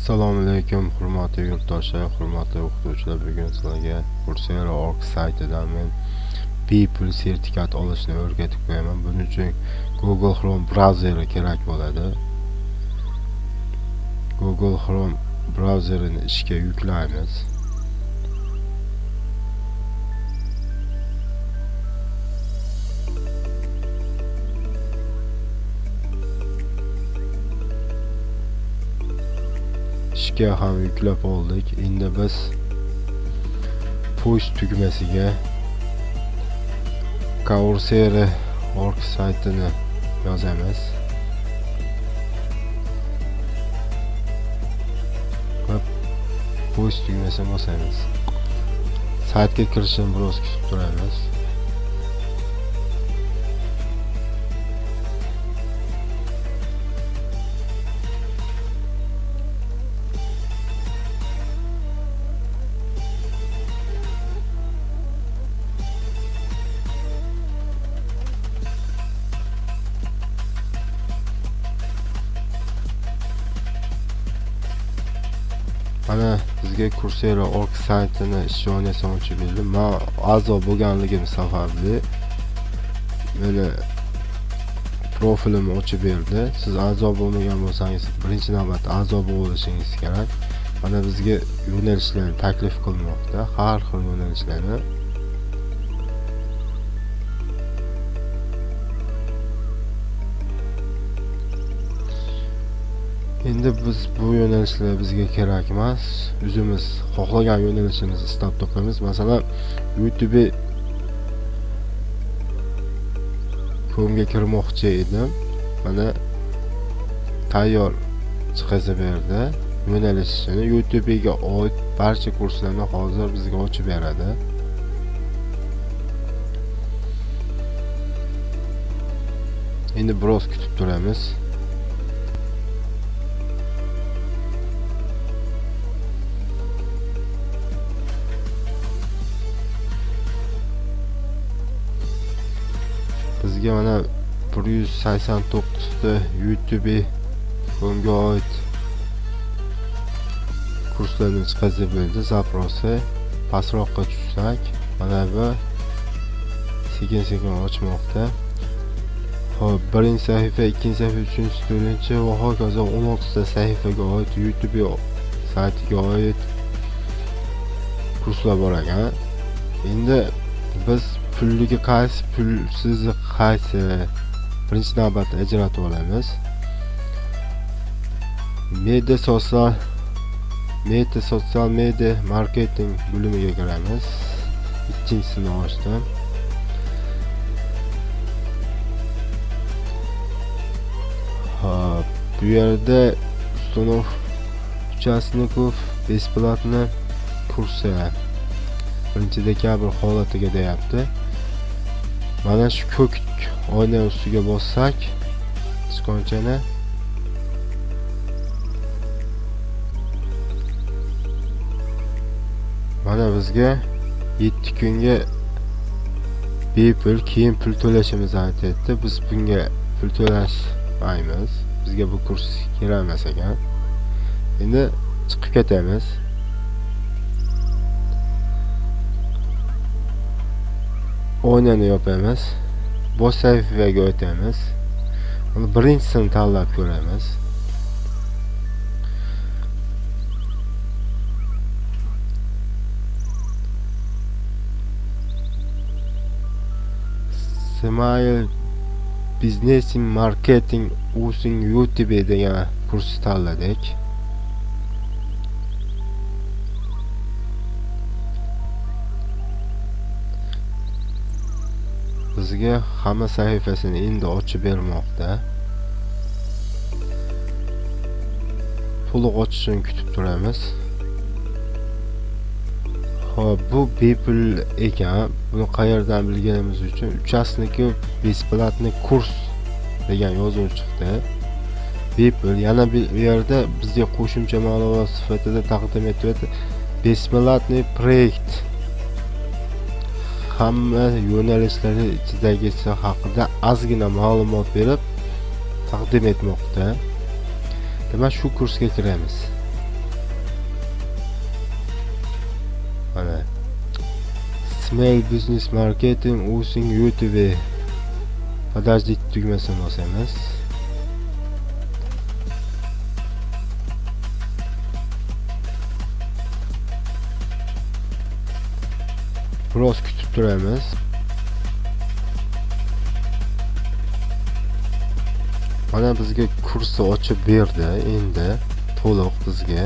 assalomu alaykum hurmatli yurtdoshlar hurmatli o'qituvchilar. Bugun sizlarga coursera org saytidan men bepul sertifikat olishni o'rgatib qo'yaman. Buning uchun google chrome brauzeri kerak bo'ladi. Google chrome brauzerini ishga yuklaymiz. Ishga ham yuklab oldik. Endi biz push tugmasiga coursera org saytini yozamiz. Va push tugmasini bosamiz. Saytga kirishini biroz kutib turamiz. Mana sizga coursera org saytini ishonasam ochib berdi. Man a'zo bo'lganligim sababli böyle profilimni ochib berdi. Siz a'zo bo'lmagan bo'lsangiz birinchi navbatda a'zo bo'lishingiz kerak. Mana bizga yo'nalishlarni taklif qilmoqda har xil yo'nalishlarni endi biz bu yo'nalishlar bizga kerak emas. O'zimiz xohlagan yo'nalishimizni istab topamiz masalan youtube e komga kirmoqchi edim. Mana tayyor chiqaza berdi. Yo'nalishini youtube'ga oid barcha kurslarni hozir bizga ochib beradi. Endi biroz kutib turamiz. Sizga mana 189 ta youtube e komga oid kurslarni chiqazib berdi zaprosi. Pastroqqa tushsak mana bu sekin sekin ochmoqda. Xo'p, birinchi sahifa ikkinchi sahifa uchinchi to'rtinchi va hokazo 16 ta sahifaga oid youtube e saytiga oid kurslar bor ekan. Endi biz pulligi qaysi pulsizi qaysi e, birinchi navbatda ajratib olamiz. Media sotsial media sotsial media marketing bo'limiga kiramiz. Ikkinchisini ochdim hop bu yerda ustanov uchastnikov бесплатно kursi birinchi dekabr holatiga deyapti. Mana shu ko'k oyna ustiga bossak sichqonchani mana bizga 7 kunga bepul keyin pul to'lashimizni aytyapti biz bunga pul to'lashmaymiz. Bizga bu kurs kerak emas ekan. Endi chiqib ketamiz. Oynani yopamiz bosh sahifaga o'tamiz birinchisini tanlab ko'ramiz smile business marketing using youtube degan kurs tanladik bizga hamma sahifasini endi ochib bermoqda. To'liq ochishini kutib turamiz. Xo'p, bu bepul ekan. Buni qayerdan bilganimiz uchun uchastniki бесплатный kurs degan yozuv chiqdi. Bepul. Yana bir yerda bizga qo'shimcha ma'lumot sifatida taqdim etyapti бесплатный проект hamma yo'nalishlari ichidagisi haqida ozgina ma'lumot berib taqdim etmoqda. Demak shu kursga kiramiz? Mana. Small business marketing using youtube. Подождите tugmasini bosamiz biroz kutib turamiz mana bizga kursni ochib berdi endi to'liq bizga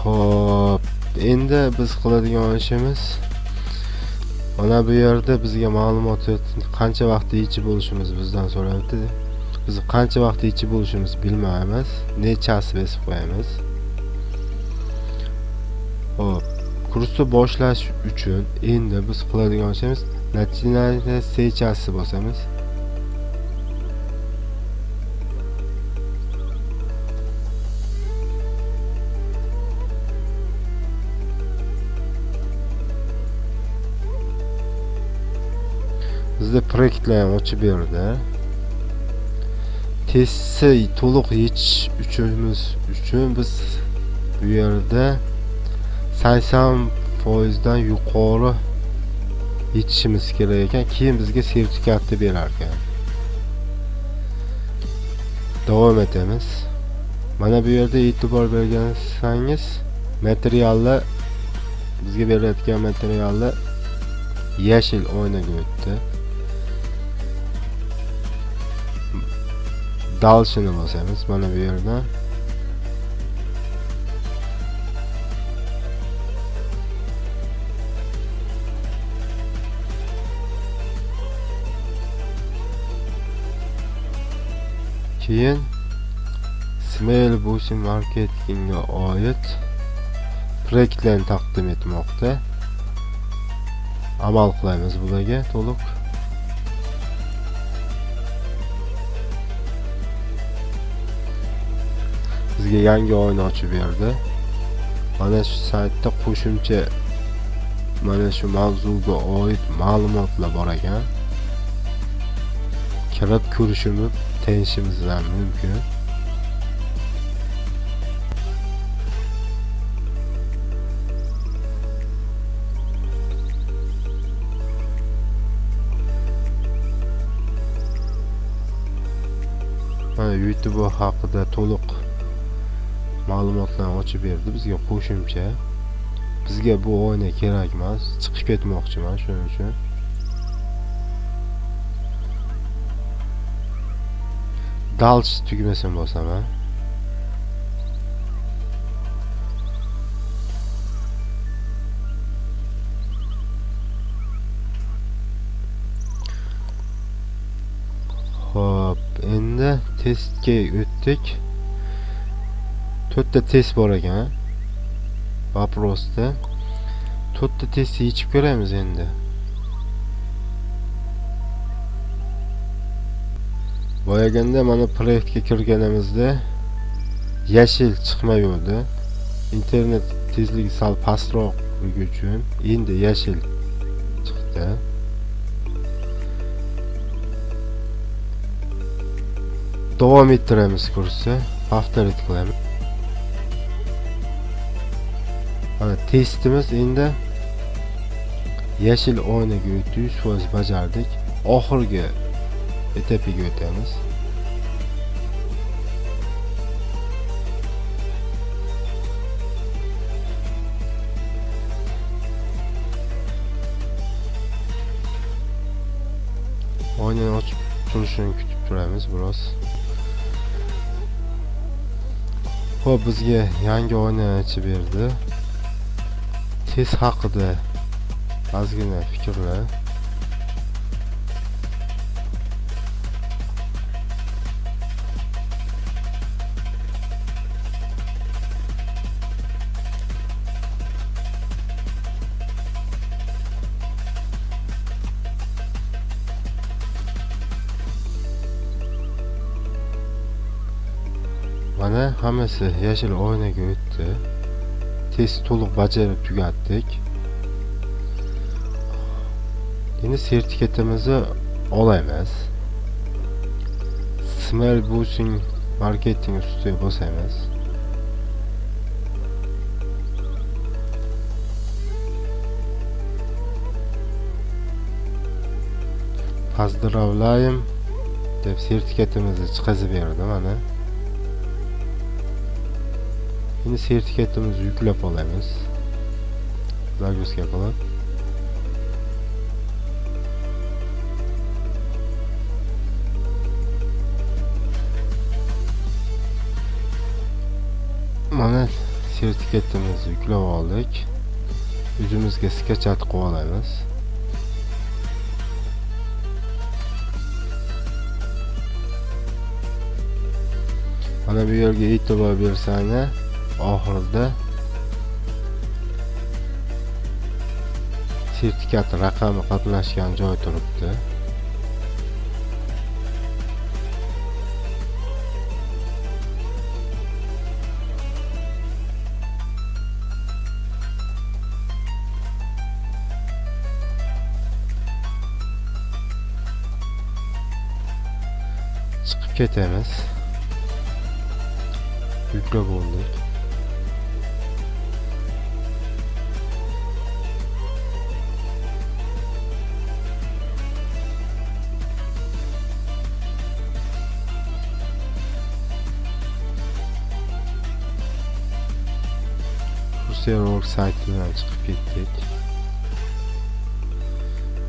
ho'p endi biz qiladigan ishimiz mana bu yerda bizga ma'lumot qancha vaqtda yechib bo'lishimiz bizdan so'rayapti biz qancha vaqtda yechib bo'lishimiz bilmaymiz nechasi besib qo'yamiz kursni boshlash uchun endi biz qiladigan ishimiz начинание sechasi bosamiz. Bizda proyektlar ham ochib berdi. Testni to'liq yechish uchun biz bu yerda sakson foizdan yuqori yetishimiz kerak ekan. Keyin bizga sertifikatni berar ekan davom etamiz. Mana bu yerda e'tibor bergansangiz materiallar bizga berayotgan materiallar yashil oynaga o'tdi. Dalshini bosamiz mana bu yerda keyin Smell Boosting marketingga oid proyektlarni taqdim etmoqda. Amal qilamiz bularga to'liq. Bizga yangi oyni ochib berdi. Mana shu saytda qo'shimcha mana shu mavzuga oid ma'lumotlar bor ekan. Kirib ko'rishimiz tanishimizdan mumkin. Mana youtube haqida to'liq ma'lumotlarni ochib berdi bizga qo'shimcha. Bizga bu oyna kerak emas chiqib ketmoqchiman shuning uchun. Dalch tugmasini bosaman Xo'p, endi testga o'tdik. To'rtta test bor ekan. Vaprosda. To'rtta testni yechib ko'ramiz endi. Boyaganda mana proyektga kirganimizda yashil chiqmayverdi. Internet tezligi sal pastroqligi uchun endi yashil chiqdi. davom ettiramiz kursni повторить qilamiz mana testimiz endi yashil oynaga o'tdi 100% bajardik oxirgi etapiga o'tamiz oynani ochib turishini kutib turamiz biroz Xo'p, bizga yangi oynani ochib berdi. Test haqida ozgina fikrlar. Bana hamısı yeşil oynaga o'tdi. Test to'liq bajarib tugatdik. Endi sertifikatimizni olamiz. Smell Boosting marketing ustiga bosamiz. Поздравляем deb sertifikatimizni chiqazib berdi mana. Endi sertifikatimizni yuklab olamiz загрузка qilib mana sertifikatimizni yuklab oldik o'zimizga skachat qilib olamiz mana bu yerga e'tibor bersanglar oxirida sertifikat raqami qatnashgan joy turibdi. Chiqib ketamiz. Yuklab oldik Sosyal.org saytından çıkıp gittik.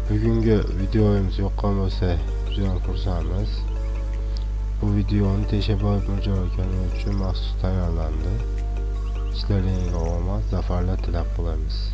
Bugünkü videoyumuz yoklaması düzen kursamız. Bu videonun teşebbüs mücadele için mahsus tayarlandı. İşlerine olmaz, zaferler tilak bulamız.